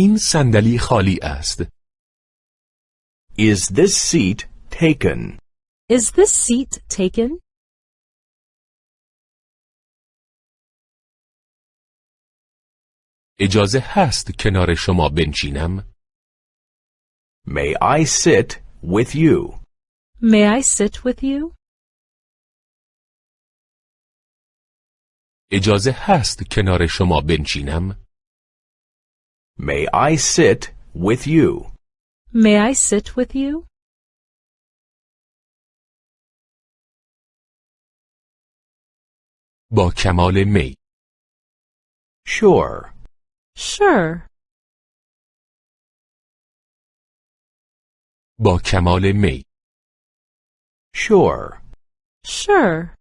این صندلی خالی است. Is this seat taken? Is this seat taken? اجازه هست کنار شما بنشینم؟ May I sit with you? May I sit with you? اجازه هست کنار شما بنشینم؟ May I sit with you? May I sit with you? با کمال می Sure. Sure. با کمال می Sure. Sure.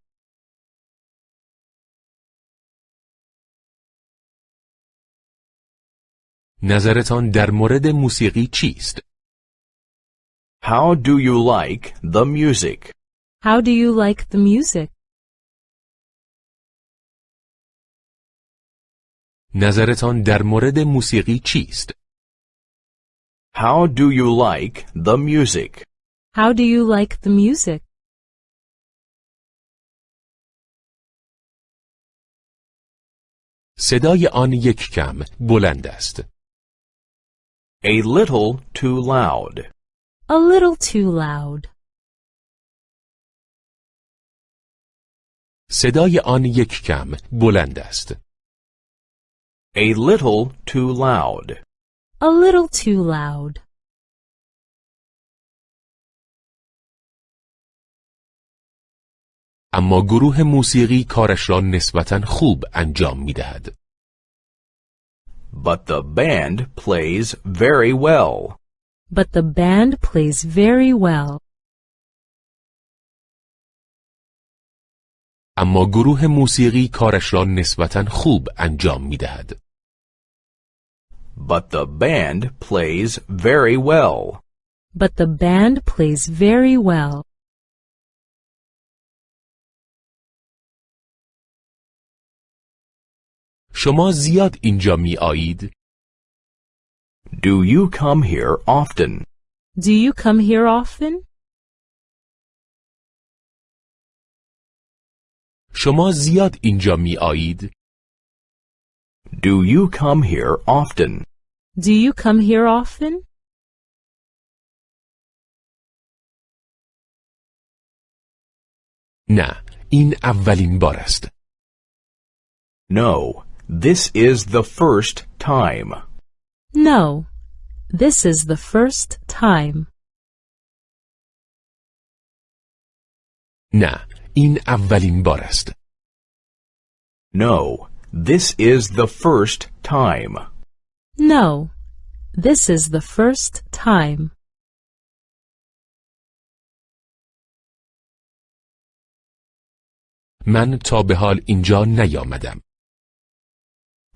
نظرتان در مورد موسیقی چیست؟ How do you like the music? How do you like the music? نظرتان در مورد موسیقی چیست؟ How do you like the music? How do you like the music? صدای آن یک کم بلند است. A little too loud. A little too loud. صدای آن یک کم بلند است. A little too loud. A little too loud. اما گروه موسیقی کارش را نسبتا خوب انجام می دهد. But the band plays very well. But the band plays very well. اما گروه موسیقی کارش را نسبتا خوب انجام می دهد. But the band plays very well. But the band plays very well. شما زیاد اینجا می آیید؟ Do you come here often? Do you come here often? شما زیاد اینجا می آیید؟ Do you come here often? Do you come here often? نه، این اولین بار است. No, this is the first time. No. This is the first time. نه، این اولین بار است. No, this is the first time. No. This is the first time. من تا به حال اینجا نیامدم.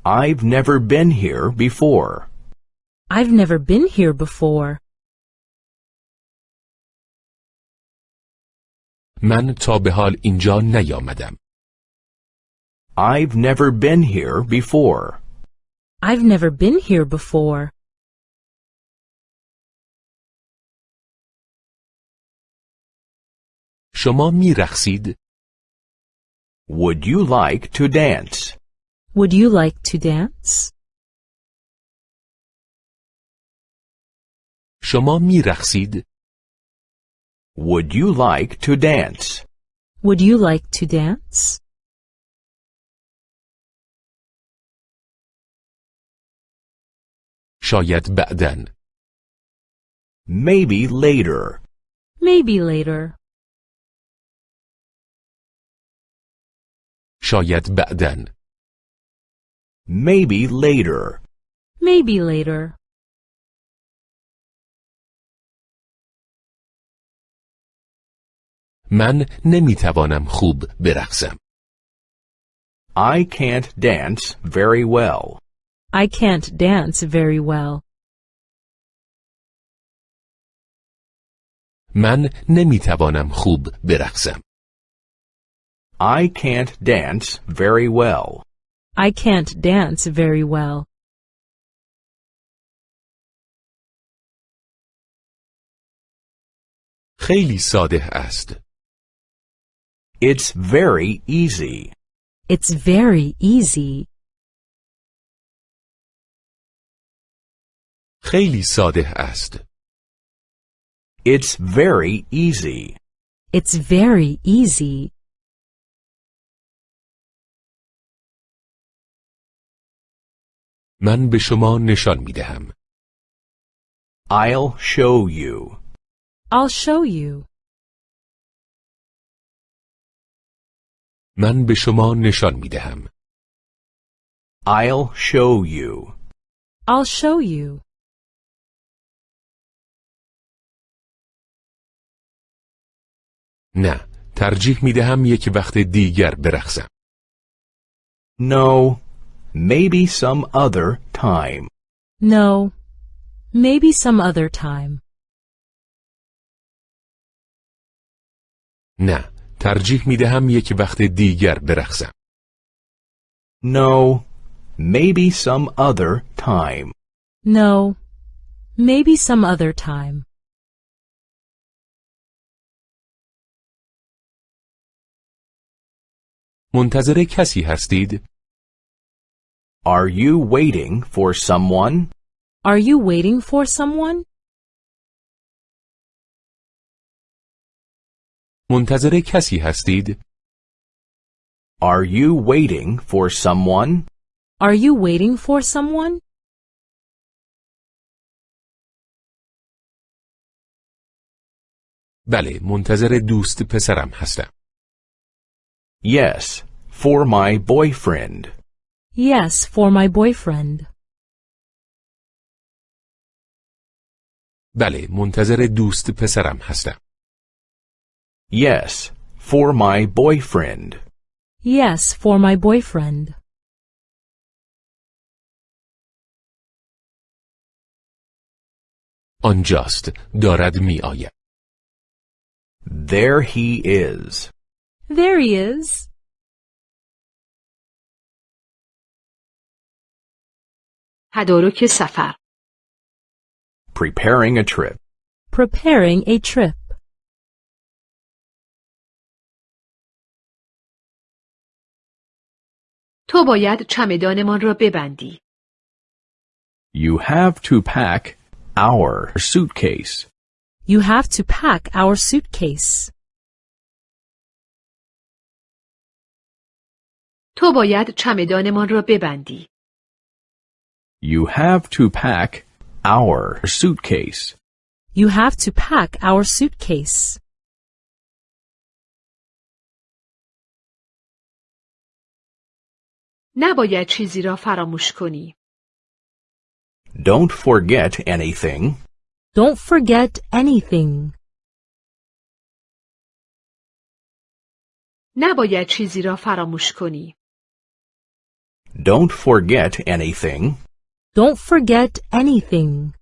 I've never been here before. I've never been here before. من تا به حال اینجا نیامدم. I've never been here before. I've never been here before. شما می رقصید؟ Would you like to dance? Would you like to dance? شما می رقصید؟ Would you like to dance? Would you like to dance? شاید بعدن. Maybe later. Maybe later. شاید بعدن. Maybe later. Maybe later. من نمی توانم خوب برقصم. I can't dance very well. I can't dance very well. من نمی توانم خوب برقصم. I can't dance very well. I can't dance very well. خیلی ساده است. It's very easy. It's very easy. خیلی ساده است. It's very easy. It's very easy. من به شما نشان می دهم. I'll show you. I'll show you. من به شما نشان می دهم. I'll show you. I'll show you. نه، ترجیح می دهم یک وقت دیگر برقصم. No, maybe some other time. No. Maybe some other time. نه، ترجیح می دهم یک وقت دیگر برقصم. No, maybe some other time. No. Maybe some other time. منتظر کسی هستید؟ Are you waiting for someone? Are you waiting for someone? منتظر کسی هستید؟ Are you waiting for someone? Are you waiting for someone? بله، منتظر دوست پسرم هستم. Yes, for my boyfriend. Yes, for my boyfriend. بله، منتظر دوست پسرم هستم. Yes, for my boyfriend. Yes, for my boyfriend. آنجاست، دارد می آید. There he is. There he is. تدارک سفر Preparing a trip. Preparing a trip. تو باید چمدانمان را ببندی. You have to pack our suitcase. You have to pack our suitcase. تو باید چمدانمان را ببندی. You have to pack our suitcase. You have to pack our suitcase. نباید چیزی را فراموش کنی. Don't forget anything. Don't forget anything. نباید چیزی را فراموش کنی. Don't forget anything. Don't forget anything.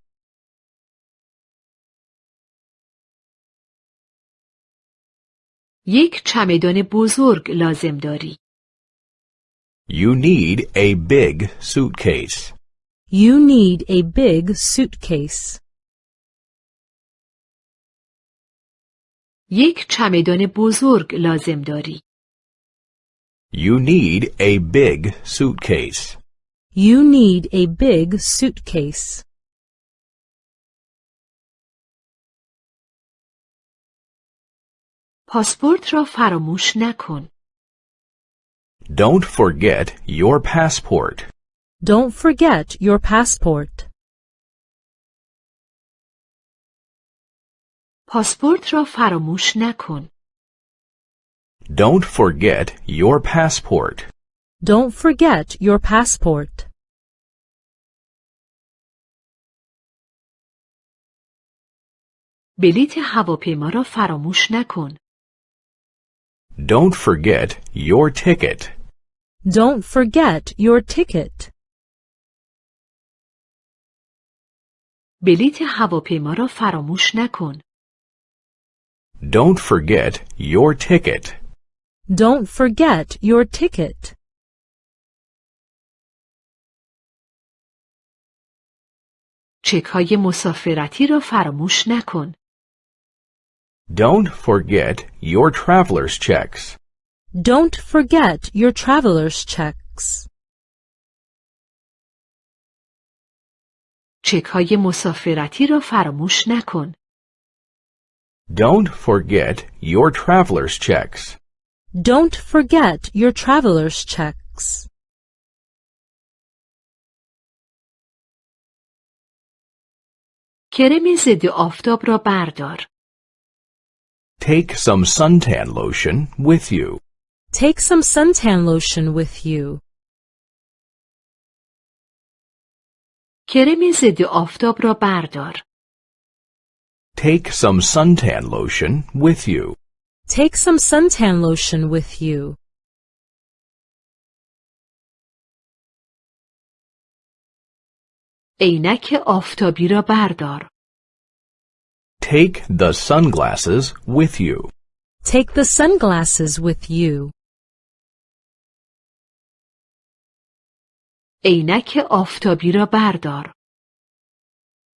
یک چمدان بزرگ لازم داری. You need a big suitcase. You need a big suitcase. یک چمدان بزرگ لازم داری. You need a big suitcase. You need a big suitcase. پاسپورت را فراموش نکن. Don't forget your passport. Don't forget your passport. پاسپورت را فراموش نکن. Don't forget your passport. Don't forget your passport. بلیت هواپیما را فراموش نکن. Don't forget your ticket. Don't forget your ticket. بلیت هواپیما را فراموش نکن. Don't forget your ticket. Don't forget your ticket. چک های مسافرتی را فراموش نکن. Don't forget your traveler's checks. Don't forget your traveler's checks. چک های مسافرتی را فراموش نکن. Don't forget your traveler's checks. Don't forget your traveler's checks. کرم ضد آفتاب را بردار. Take some suntan lotion with you. Take some suntan lotion with you. کرم ضد آفتاب را بردار. Take some suntan lotion with you. Take some suntan lotion with you. عینک آفتابی را بردار. Take the sunglasses with you. Take the sunglasses with you. عینک آفتابی را بردار.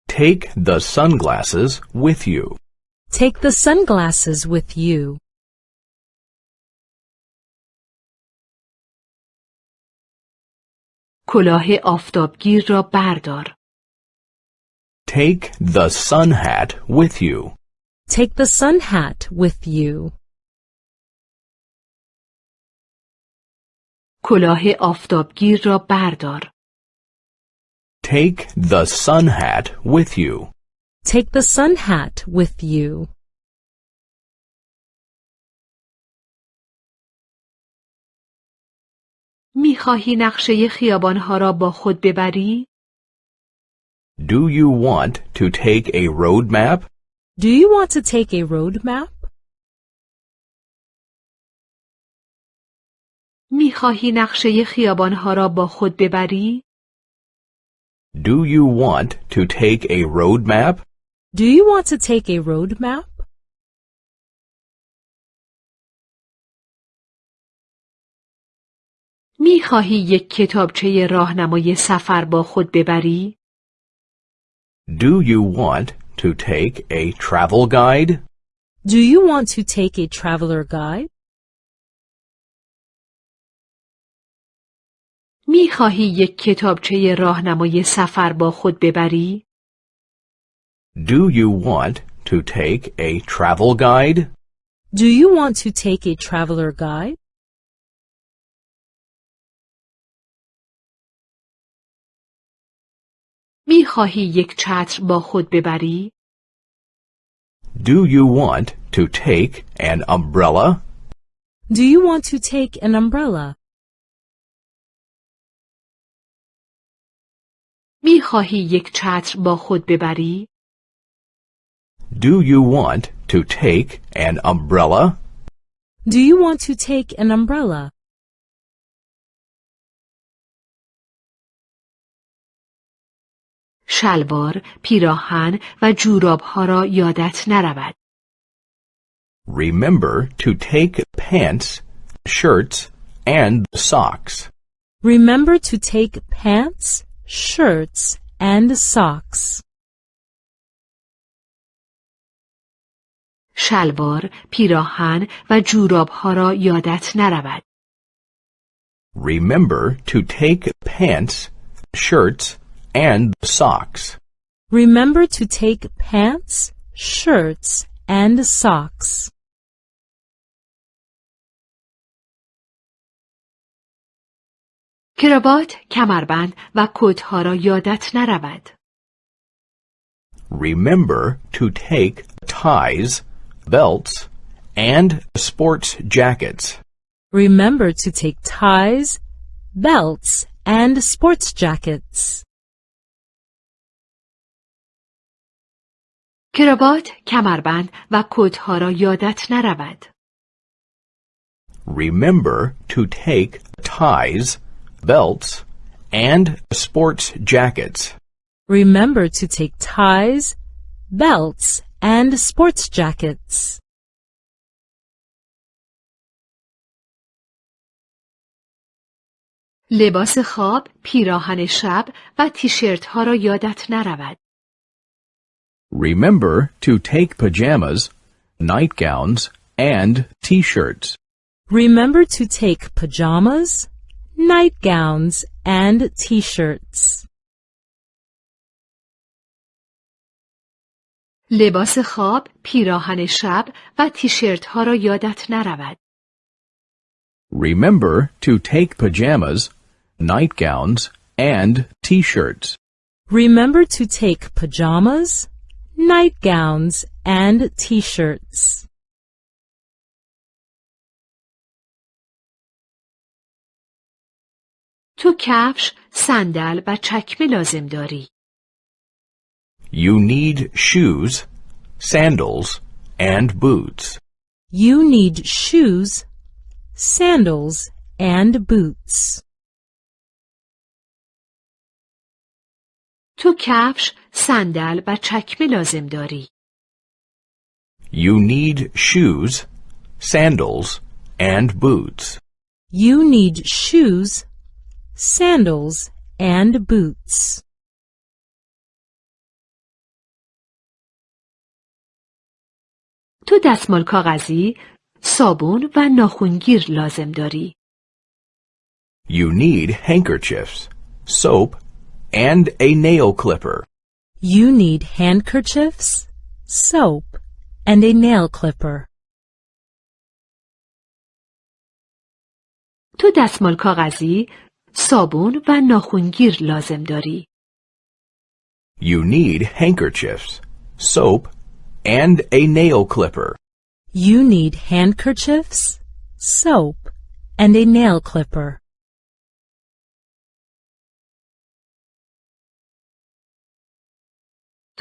Take the sunglasses with you. Take the sunglasses with you. کلاه آفتابگیر را بردار. Take the sun hat with you. Take the sun hat with you. کلاه آفتابگیر را بردار. Take the sun hat with you. Take the sun hat with you. می‌خواهی نقشه خیابانها را با خود ببری؟ Do you want to take a road map? Do you want to take a road map? می‌خواهی نقشه خیابانها را با خود ببری؟ Do you want to take a road map? Do you want to take a road map? می‌خواهی یک کتابچه راهنمای سفر با خود ببری؟ Do you want to take a travel guide? Do you want to take a traveler guide? میخواهی یک کتابچه راهنمای سفر با خود ببری؟ Do you want to take a travel guide? Do you want to take a traveler guide? میخواهی یک چتر با خود ببری؟ Do you want to take an umbrella? Do you want to take an umbrella? میخواهی یک چتر با خود ببری؟ Do you want to take an umbrella? Do you want to take an umbrella? شلوار، پیراهن و جورابها را یادت نرود. Remember to take pants, shirts, and socks. Remember to take pants, shirts, and socks. شلوار، پیراهن و جورابها را یادت نرود. Remember to take pants, shirts, and socks. Remember to take pants, shirts, and socks. کراوات، کمربند و کتها را یادت نرود. Remember to take ties, belts, and sports jackets. Remember to take ties, belts, and sports jackets. کراوات، کمربند و کتها را یادت نرود. Remember to take ties, belts, and sports jackets. Remember to take ties, belts, and sports jackets. لباس خواب، پیراهن شب و تیشرت ها را یادت نرود. Remember to take pajamas, nightgowns, and t-shirts. Remember to take pajamas, nightgowns, and t-shirts. لباس خواب، پیراهن شب و تیشرت ها را یادت نرود. Remember to take pajamas, nightgowns, and t-shirts. Remember to take pajamas, nightgowns, and t-shirts. تو کفش، صندل و چکمه لازم داری. You need shoes, sandals, and boots. You need shoes, sandals, and boots. تو کفش، صندل و چکمه لازم داری. You need shoes, sandals, and boots. You need shoes, sandals, and boots. تو دستمال کاغذی، صابون و ناخونگیر لازم داری. You need handkerchiefs, soap, and a nail clipper. You need handkerchiefs, soap, and a nail clipper. تو دستمال کاغذی، صابون و ناخونگیر لازم داری. You need handkerchiefs, soap, and a nail clipper. You need handkerchiefs, soap, and a nail clipper.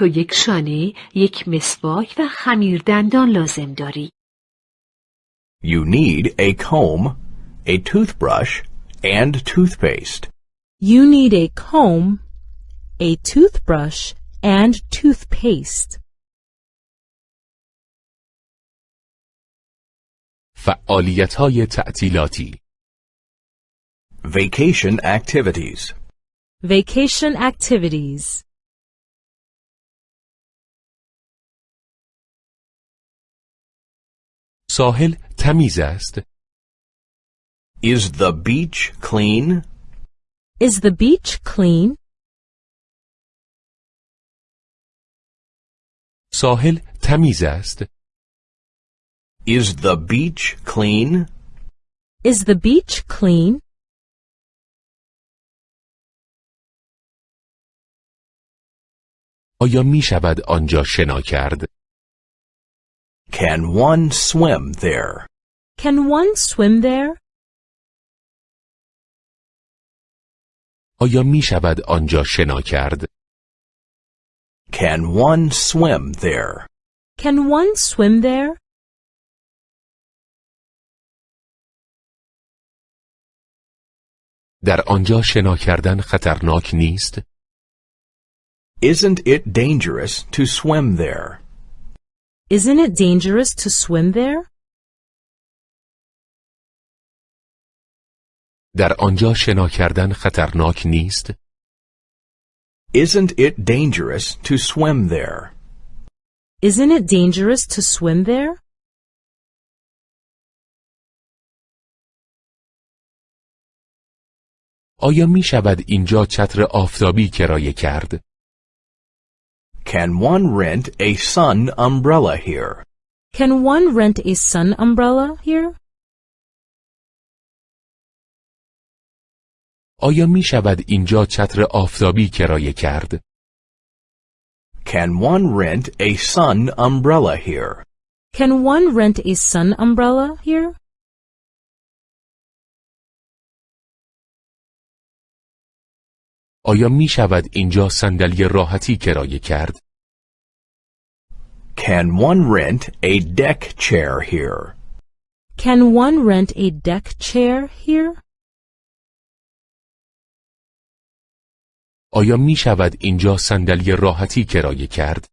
تو یک شانه، یک مسواک و خمیر دندان لازم داری. You need a comb, a toothbrush, and toothpaste. You need a comb, a toothbrush, and toothpaste. فعالیت های تعطیلاتی Vacation activities. Vacation activities. ساحل تمیز است Is the beach clean? Is the beach clean? ساحل تمیز است Is the beach clean? Is the beach clean? آیا می شود آنجا شنا کرد Can one swim there? Can one swim there? آیا می شود آنجا شنا کرد Can one swim there? Can one swim there? در آنجا شنا کردن خطرناک نیست Isn't it dangerous to swim there? Isn't it dangerous to swim there? در آنجا شنا کردن خطرناک نیست Isn't it dangerous to swim there? Isn't it dangerous to swim there? آیا می شود اینجا چتر آفتابی کرایه کرد Can one rent a sun umbrella here? Can one rent a sun umbrella here? آیا می شود اینجا چتر آفتابی کرایه کرد Can one rent a sun umbrella here? Can one rent a sun umbrella here? آیا می شود اینجا صندلی راحتی کرایه کرد Can one rent a deck chair here? Can one rent a deck chair here? آیا می شود اینجا صندلی راحتی کرایه کرد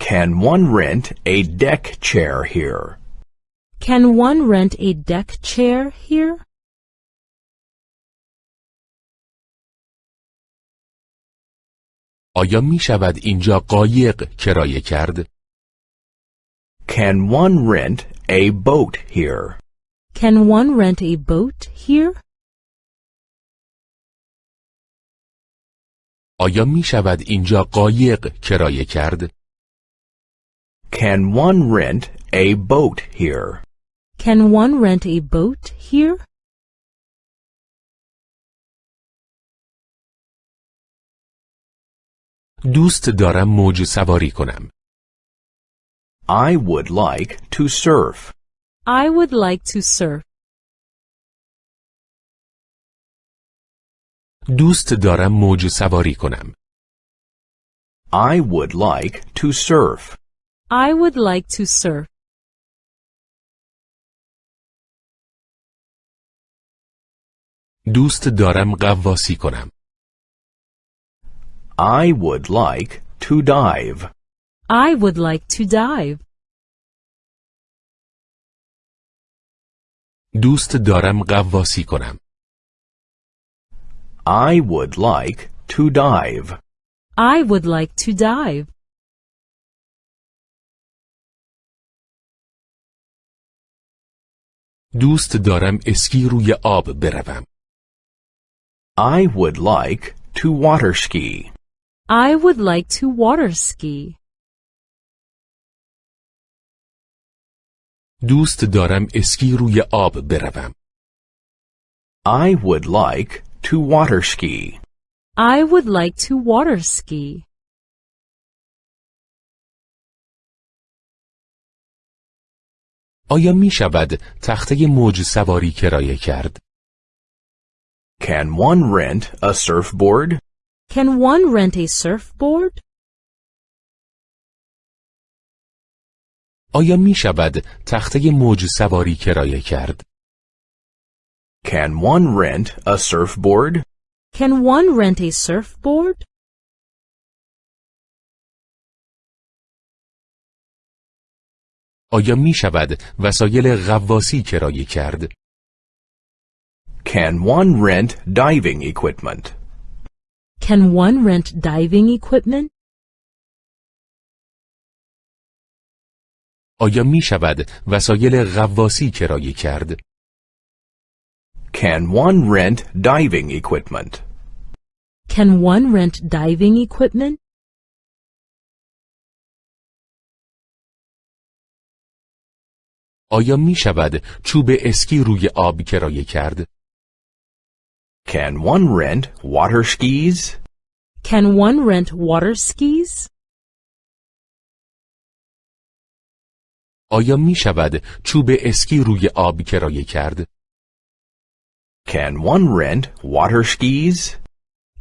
Can one rent a deck chair here? Can one rent a deck chair here? آیا می شود اینجا قایق کرایه کرد Can one rent a boat here? Can one rent a boat here? آیا می شود اینجا قایق کرایه کرد؟ Can one rent a boat here? Can one rent a boat here? دوست دارم موج سواری کنم. I would like to surf. I would like to surf. دوست دارم موج سواری کنم. I would like to surf. I would like to surf. دوست دارم غواصی کنم. I would like to dive. I would like to dive. دوست دارم غواصی کنم. I would like to dive. I would like to dive. دوست دارم اسکی روی آب بروم. I would like to water ski. I would like to water ski. دوست دارم اسکی روی آب بروم. I would like to water ski. I would like to water ski. آیا می شود تخته موج سواری کرایه کرد؟ Can one rent a surfboard? Can one rent a surfboard? آیا می شود تخته موج سواری کرایه کرد؟ Can one rent a surfboard? Can one rent a surfboard? آیا می شود وسایل غواصی کرایه کرد؟ Can one rent diving equipment? Can one rent diving equipment? آیا می شود وسایل غواصی کرایه کرد؟ Can one rent diving equipment? Can one rent diving equipment? آیا می شود چوب اسکی روی آب کرایه کرد؟ Can one rent water skis? Can one rent water skis? آیا می شود چوب اسکی روی آب کرایه کرد؟ Can one rent water skis?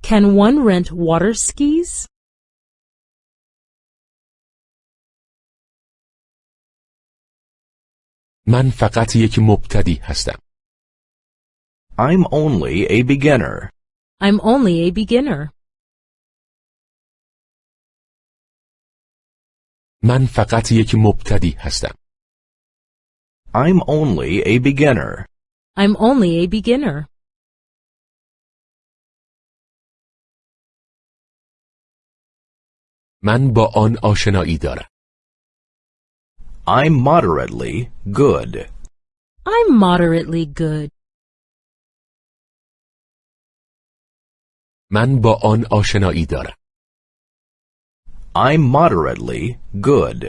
Can one rent water skis? من فقط یک مبتدی هستم. I'm only a beginner. I'm only a beginner. من فقط یک مبتدی هستم. I'm only a beginner. I'm only a beginner. من با آن آشنایی دارم. I'm moderately good. I'm moderately good. من با آن آشنایی دارم. I'm moderately good.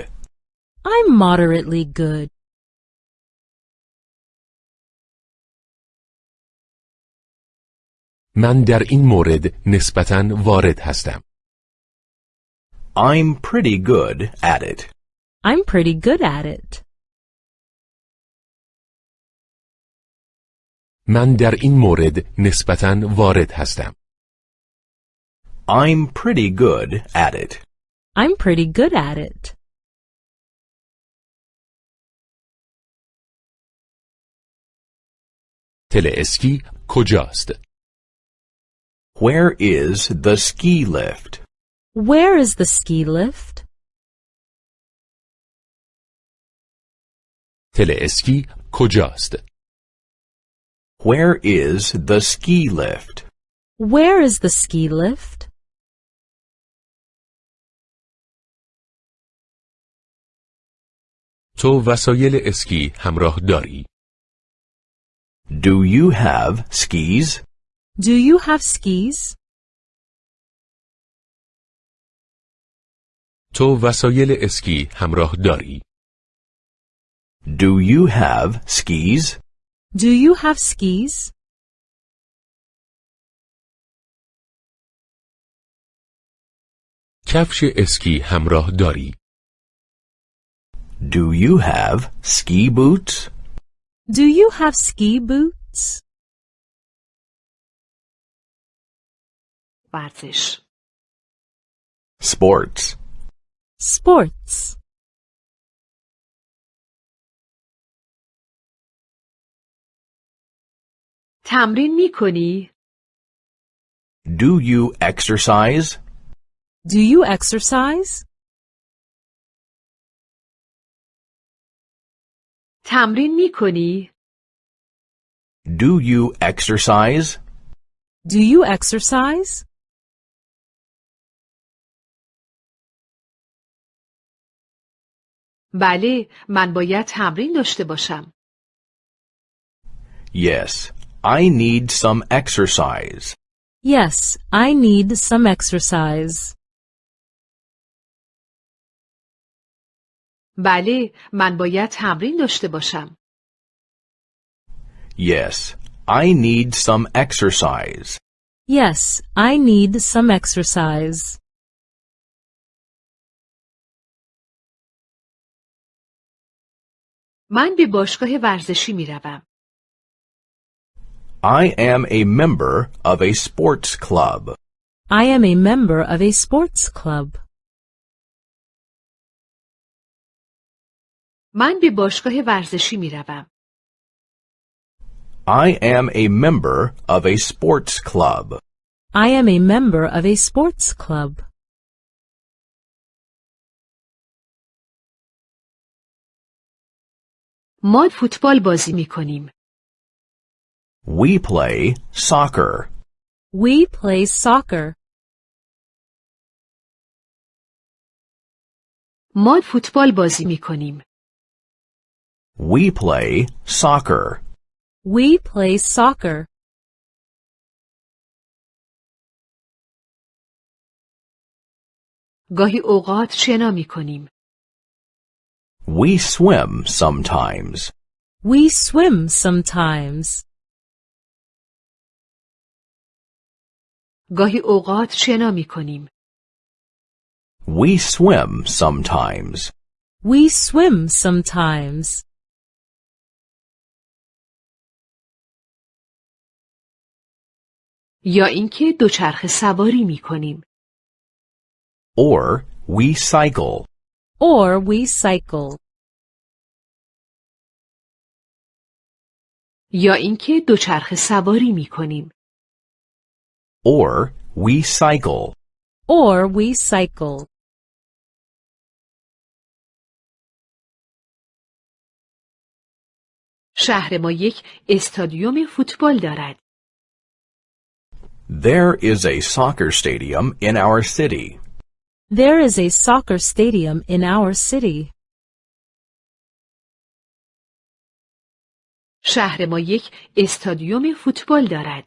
I'm moderately good. من در این مورد نسبتاً وارد هستم. I'm pretty good at it. I'm pretty good at it. من در این مورد نسبتاً وارد هستم. I'm pretty good at it. I'm pretty good at it. تل اسکی کجاست؟ Where is the ski lift? Where is the ski lift? تل اسکی کجاست؟ Where is the ski lift? Where is the ski lift? تو وسایل اسکی همراه داری؟ Do you have skis? Do you have skis? تو وسایل اسکی همراه داری؟ Do you have skis? Do you have skis? کفش اسکی همراه داری؟ Do you have ski boots? Do you have ski boots? ورزش Sports. Sports. تمرین می کنی؟ Do you exercise? Do you exercise? تمرین می کنی؟ Do you exercise? Do you exercise? بله من باید تمرین داشته باشم. Yes, I need some exercise. Yes, I need some exercise. بله من باید تمرین داشته باشم. Yes, I need some exercise. Yes, I need some exercise. من به باشگاه ورزشی می روم. I am a member of a sports club. I am a member of a sports club. من به باشگاه ورزشی می روم. I am a member of a sports club. I am a member of a sports club. ما فوتبال بازی می کنیم. We play soccer. We play soccer. ما فوتبال بازی می کنیم. We play soccer. We play soccer. گاهی اوقات شنا می کنیم. We swim sometimes. We swim sometimes. گاهی اوقات شنا می کنیم. We swim sometimes. We swim sometimes. یا اینکه دوچرخه سواری می کنیم. Or we cycle. Or we cycle. یا اینکه دوچرخه سواری می کنیم. Or we cycle. Or we cycle. شهر ما یک استادیوم فوتبال دارد. There is a soccer stadium in our city. There is a soccer stadium in our city. شهر ما یک استادیوم فوتبال دارد.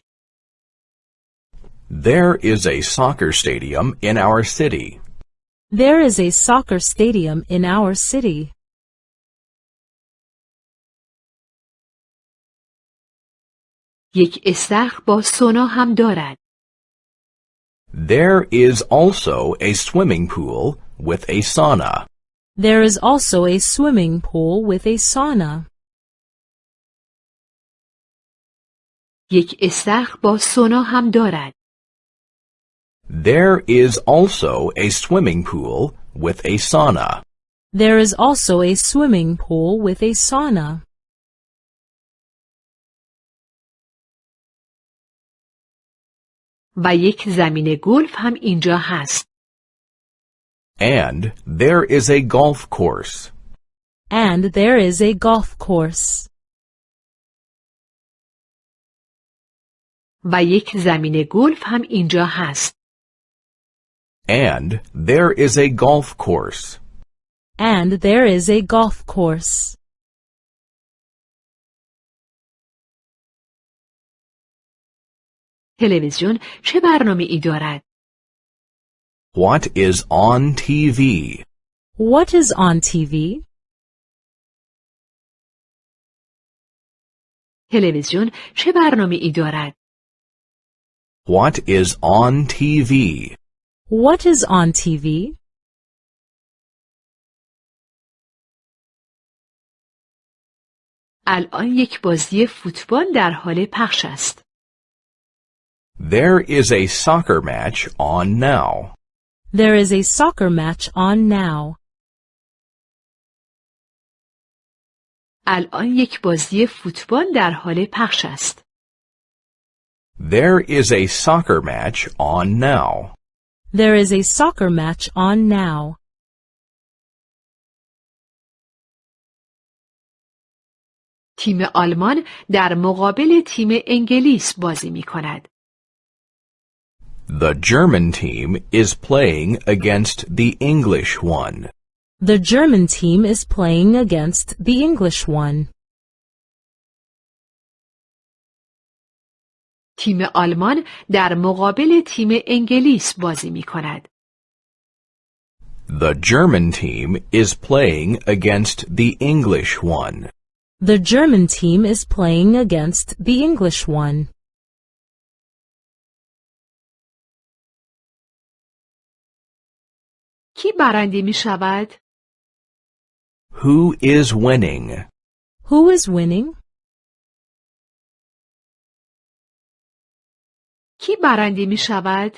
There is a soccer stadium in our city. There is a soccer stadium in our city. یک استخر با سونا هم دارد. There is also a swimming pool with a sauna. There is also a swimming pool with a sauna. یک استخر با سونا هم دارد. There is also a swimming pool with a sauna. There is also a swimming pool with a sauna. و یک زمین گلف هم اینجا هست. And there is a golf course. And there is a golf course. و یک زمین گلف هم اینجا هست. And there is a golf course. And there is a golf course. تلویزیون چه برنامه ای دارد؟ What is on TV? What is on TV? تلویزیون چه برنامه ای دارد؟ What is on TV? What is on TV? الان یک بازی فوتبال در حال پخش است. There is a soccer match on now. There is a soccer match on now. الان یک بازی فوتبال در حال پخش است. There is a soccer match on now. There is a soccer match on now. تیم آلمان در مقابل تیم انگلیس بازی می کند. The German team is playing against the English one. The German team is playing against the English one. تیم آلمان در مقابل تیم انگلیس بازی می کند. The German team is playing against the English one. The German team is playing against the English one. کی برنده می شود؟ Who is winning? Who is winning? کی برنده می شود؟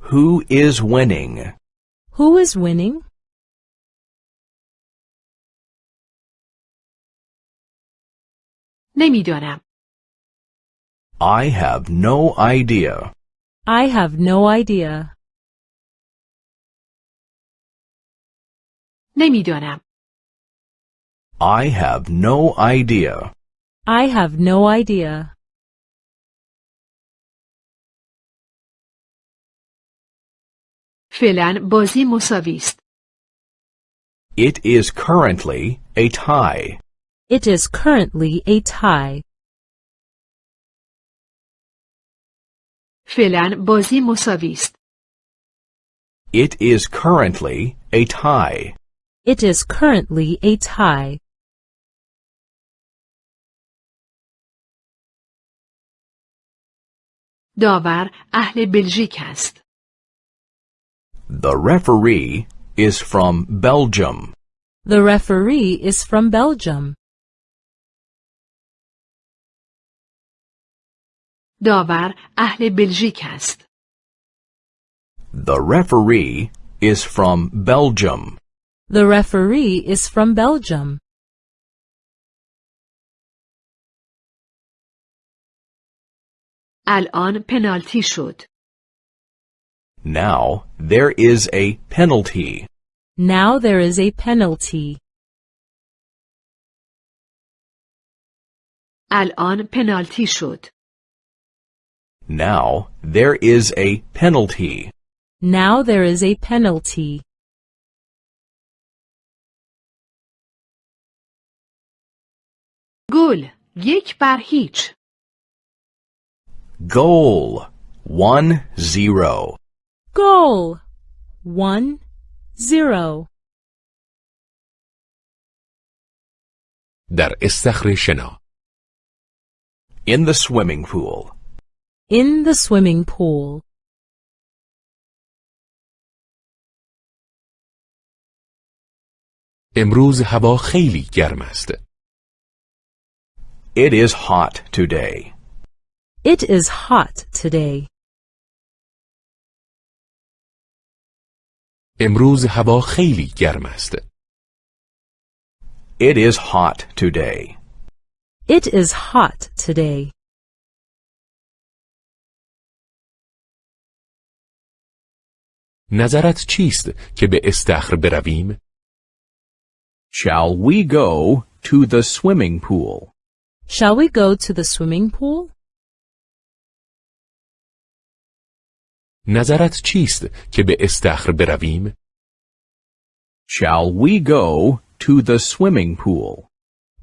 Who is winning? Who is winning? نمیدانم. I have no idea. I have no idea. نمیدانم. I have no idea. I have no idea. فعلا بازی مساوی است. It is currently a tie. It is currently a tie. فعلا بازی مساوی است. It is currently a tie. It is currently a tie. داور اهل بلژیک است. The referee is from Belgium. The referee is from Belgium. داور اهل بلژیک است. The referee is from Belgium. The referee is from Belgium. الان پنالتی شد. Now there is a penalty. Now there is a penalty. الان پنالتی شد. Now there is a penalty. Now there is a penalty. گل یک بر هیچ. Goal. 1-0. Goal! One, zero. در استخر شنا In the swimming pool. In the swimming pool. امروز هوا خیلی گرم است. It is hot today. It is hot today. امروز هوا خیلی گرم است. It is hot today. It is hot today. نظرت چیست که به استخر برویم؟ Shall we go to the swimming pool? Shall we go to the swimming pool? نظرت چیست که به استخر برویم؟ Shall we go to the swimming pool?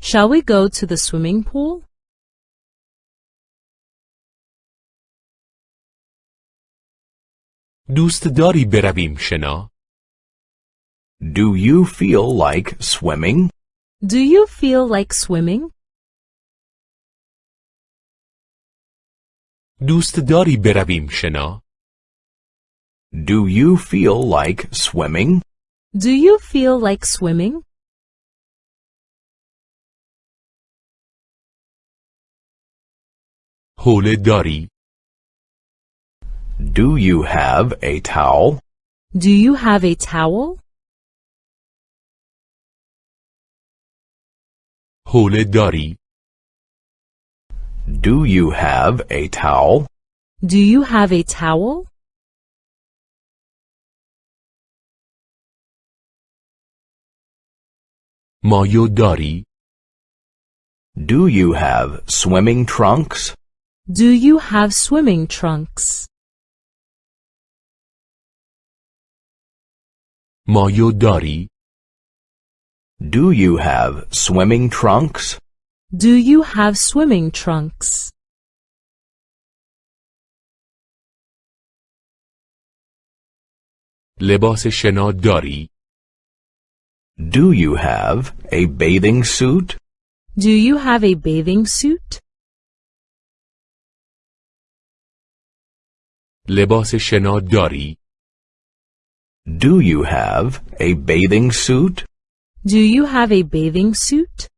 Shall we go to the swimming pool? دوست داری برویم شنا؟ Do you feel like swimming? Do you feel like swimming? دوست داری برویم شنا؟ Do you feel like swimming? Do you feel like swimming? حوله داری؟ Do you have a towel? Do you have a towel? حوله داری؟ Do you have a towel? Do you have a towel? مایو داری؟ Do you have swimming trunks? Do you have swimming trunks? مایو داری؟ Do you have swimming trunks? Do you have swimming trunks? لباس شنا داری؟ Do you have a bathing suit? Do you have a bathing suit? لباس شنا داری؟ Do you have a bathing suit? Do you have a bathing suit?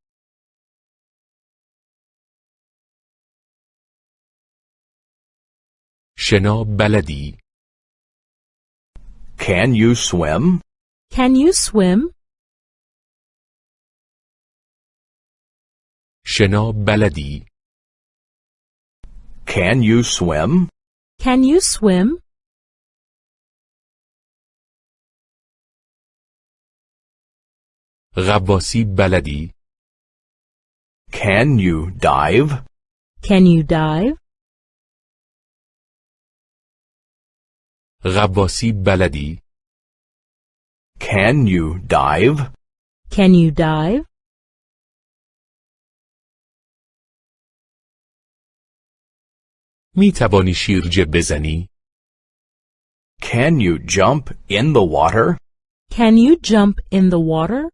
شنا بلدی؟ Can you swim? Can you swim? شنا بلدی؟ Can you swim? Can you swim? غواصی بلدی؟ Can you dive? Can you dive? غواصی بلدی؟ Can you dive? Can you dive? می توانی شیرجه بزنی؟ Can you jump in the water? Can you jump in the water?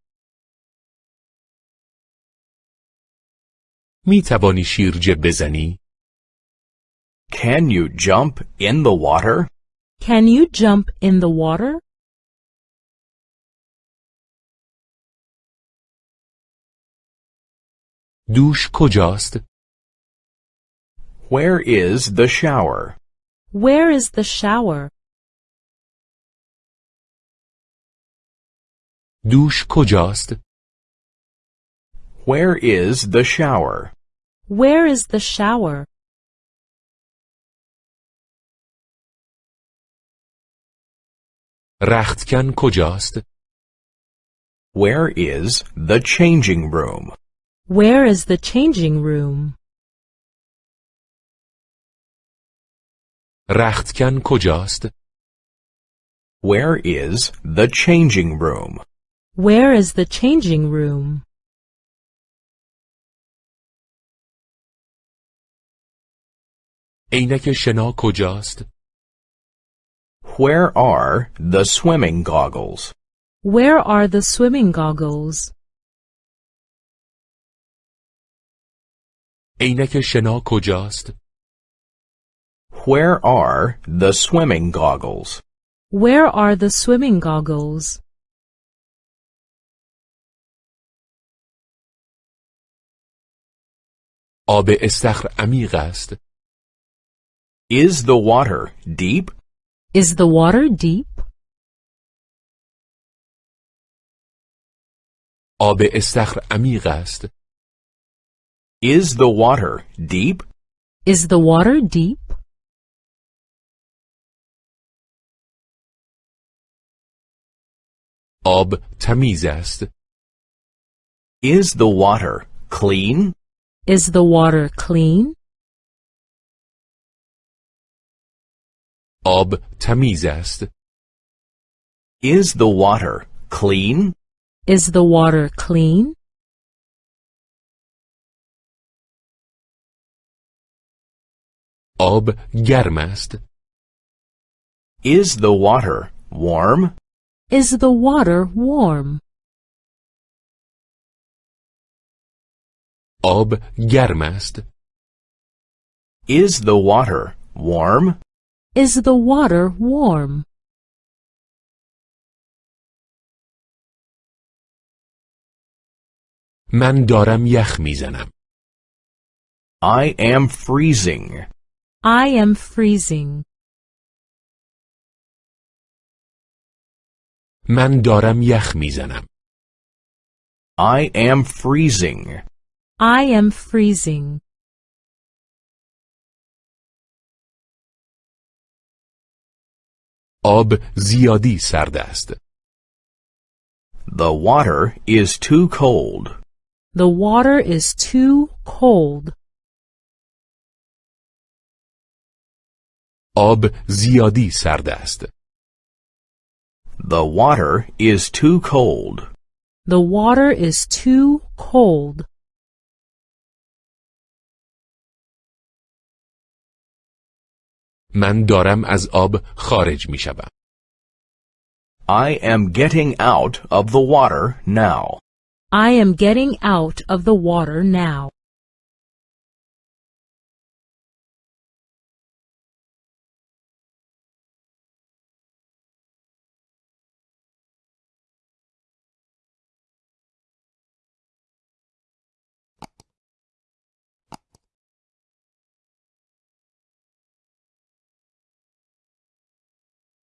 می توانی شیرجه بزنی؟ Can you jump in the water? Can you jump in the water? دوش کجاست؟ Where is the shower? Where is the shower? دوش کجاست؟ Where is the shower? Where is the shower? رختکن کجاست؟ Where is the changing room? Where is the changing room? رختکن کجاست؟ Where is the changing room? Where is the changing room? عینک شنا کجاست؟ Where are the swimming goggles? Where are the swimming goggles? عینک شنا کجاست؟ Where are the swimming goggles? Where are the swimming goggles? آب استخر عمیق است. Is the water deep? Is the water deep? آب استخر عمیق است. Is the water deep? Is the water deep? آب تمیز است. Is the water clean? Is the water clean? آب تمیز است. Is the water clean? Is the water clean? آب گرم است. Is the water warm? Is the water warm? آب گرم است. Is the water warm? Is the water warm? من دارم یخ میزنم. I am freezing. I am freezing. من دارم یخ میزنم. I am freezing. I am freezing. آب زیادی سرد است. The water is too cold. The water is too cold. آب زیادی سرد است. The water is too cold. The water is too cold. من دارم از آب خارج می شوم. I am getting out of the water now. I am getting out of the water now.